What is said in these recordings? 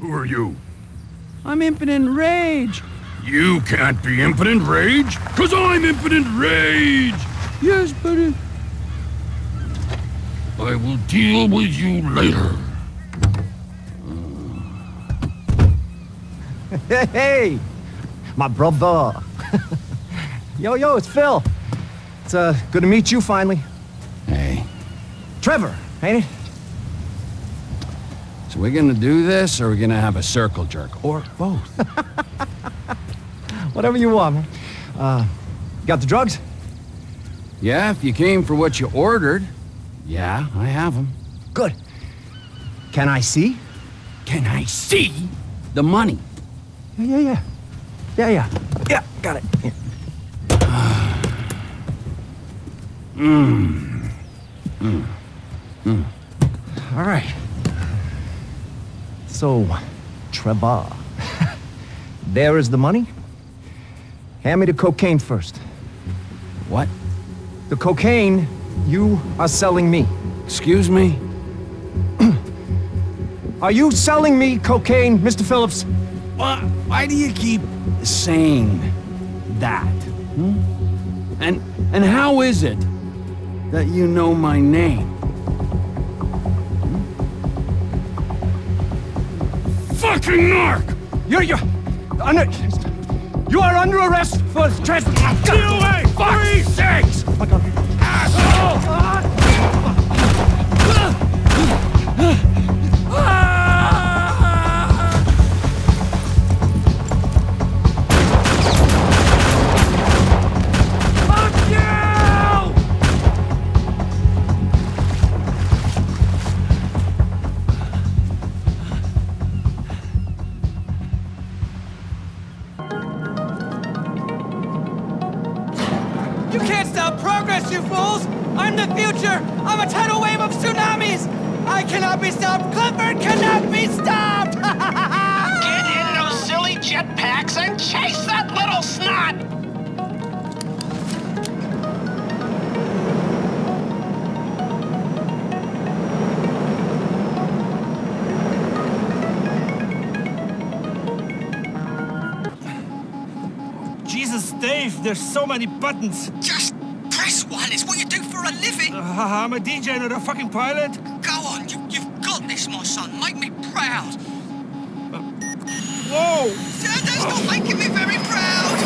Who are you? I'm impotent rage. You can't be impotent rage, cause I'm impotent rage! Yes, but it... I will deal with you later. Hey, hey, my brother. yo, yo, it's Phil. It's uh, good to meet you finally. Hey, Trevor, ain't it? So we're gonna do this, or we're gonna have a circle jerk, or both? Whatever you want, man. Uh, got the drugs? yeah, if you came for what you ordered. Yeah, I have them. Good. Can I see? Can I see the money? Yeah, yeah, yeah. Yeah, yeah. Yeah, got it. Here. Mmm. Mmm. All right. So, Trevor, there is the money. Hand me the cocaine first. What? The cocaine you are selling me. Excuse me? Are you selling me cocaine, Mr. Phillips? Why, why do you keep saying that? hmm? And and how is it that you know my name? Fucking narc! You're, you're, under, you are under arrest for trespass. Get away! Fuck's sakes! Asshole! You can't stop progress, you fools! I'm the future! I'm a tidal wave of tsunamis! I cannot be stopped! Clifford cannot be stopped! Get in those silly jetpacks and chase that little snot! Jesus, Dave, there's so many buttons. Just press one. It's what you do for a living. Uh, I'm a DJ, not a fucking pilot. Go on. You, you've got this, my son. Make me proud. Whoa! That- That's not making me very proud.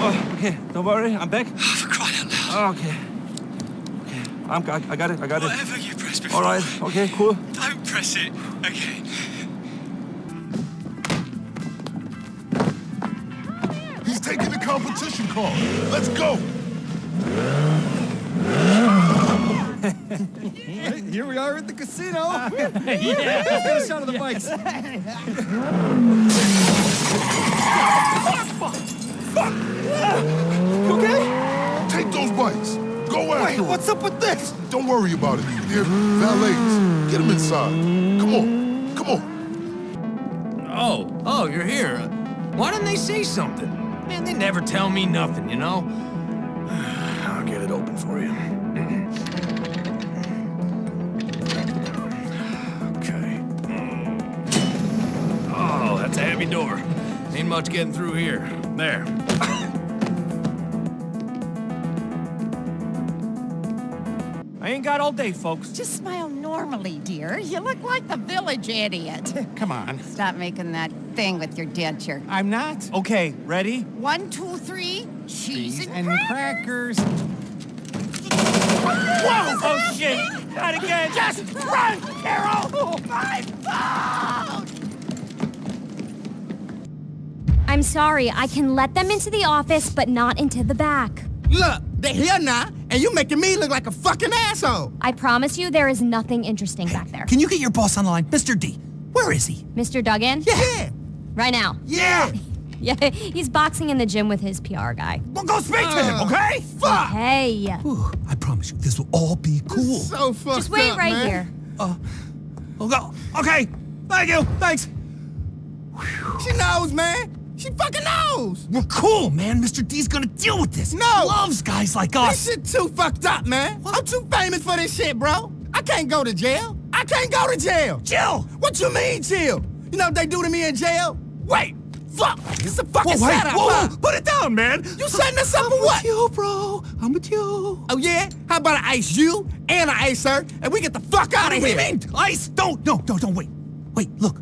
Oh, okay, don't worry, I'm back. Oh, for crying out loud. Oh, okay. Okay, I'm, I, I got it, I got it. Whatever you press before. All right, okay, cool. Don't press it again. He's competition call. Let's go. Here we are at the casino. yeah. Let's get a shot of the bikes. okay? Take those bikes. Go after Wait, him. what's up with this? Don't worry about it. They're valets. Get them inside. Come on. Come on. Oh, oh, you're here. Why didn't they say something? Man, they never tell me nothing, you know? I'll get it open for you. Okay. Oh, that's a heavy door. Ain't much getting through here. There. I ain't got all day, folks. Just smile normally, dear. You look like the village idiot. Come on. Stop making that thing with your denture. I'm not. Okay, ready? One, two, three, cheese and, crackers. Whoa! Oh, shit! Not again! Just run, Carol! Oh, my phone! I'm sorry, I can let them into the office, but not into the back. Look, they're here now, and you're making me look like a fucking asshole. I promise you there is nothing interesting back there. Can you get your boss on the line? Mr. D, where is he? Mr. Duggan? Yeah. Right now. Yeah. Yeah, he's boxing in the gym with his PR guy. Well, go speak to him, oh. okay? Fuck. Hey, Whew, I promise you, this will all be cool. So fucked just wait up, right man. here. Oh, go. Okay. Thank you. Thanks. She knows, man. She fucking knows. We're cool, man. Mr. D's gonna deal with this. No. Loves guys like us. This shit too fucked up, man. I'm too famous for this shit, bro. I can't go to jail. I can't go to jail. Chill. What you mean, chill? You know what they do to me in jail? Wait, fuck! It's a fucking Whoa, hey, setup, whoa, whoa, put it down, man. You setting us up for what? you, bro. I'm with you. Oh yeah? How about I ice you and I ice her and we get the fuck out of here? What do here? you mean? Ice? Don't, no, no, don't wait. Wait, look.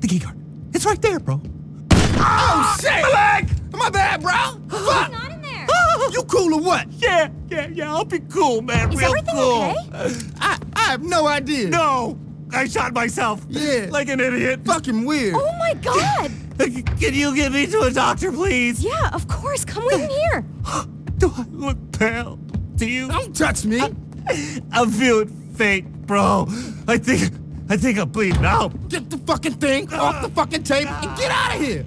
The key card. It's right there, bro. Oh ah, shit! My leg! My bad, bro. Fuck! Not in there. You cool or what? Yeah, yeah, yeah. I'll be cool, man. Is Real everything cool. okay? I I have no idea. No, I shot myself. Yeah. Like an idiot. Fucking weird. Oh my god! Can you get me to a doctor, please? Yeah, of course. Come with me here. Do I look pale? Do you? Don't touch me. I'm feeling faint, bro. I think, I think I'm bleeding out. Get the fucking thing off the fucking table and get out of here.